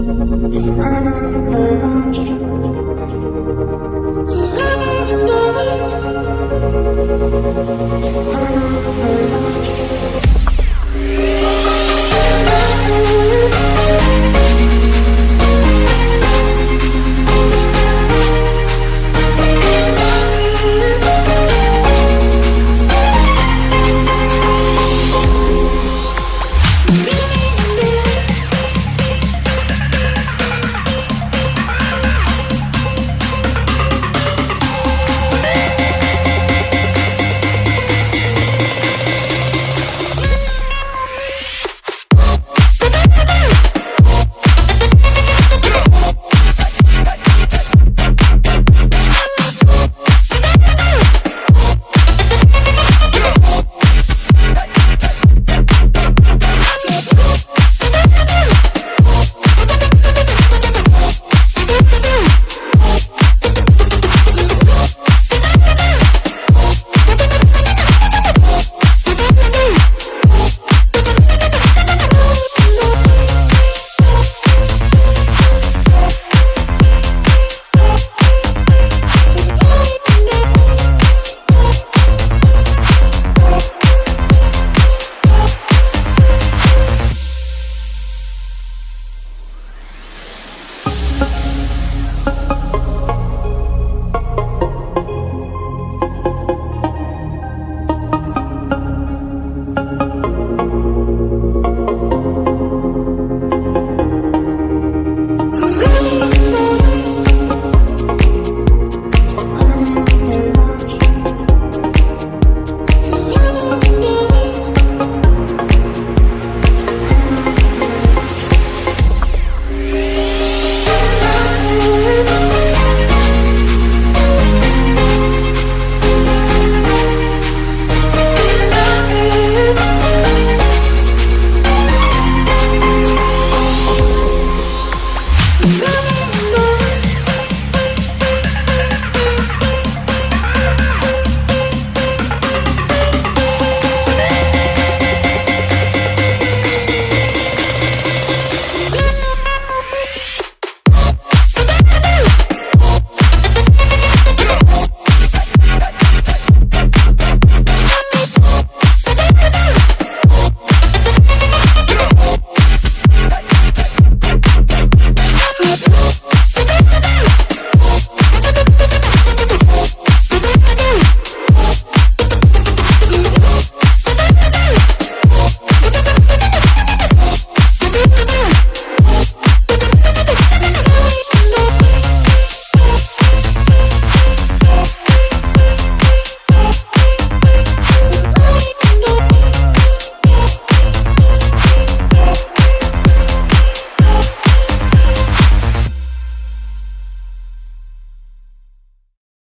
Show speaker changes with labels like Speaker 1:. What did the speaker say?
Speaker 1: Forever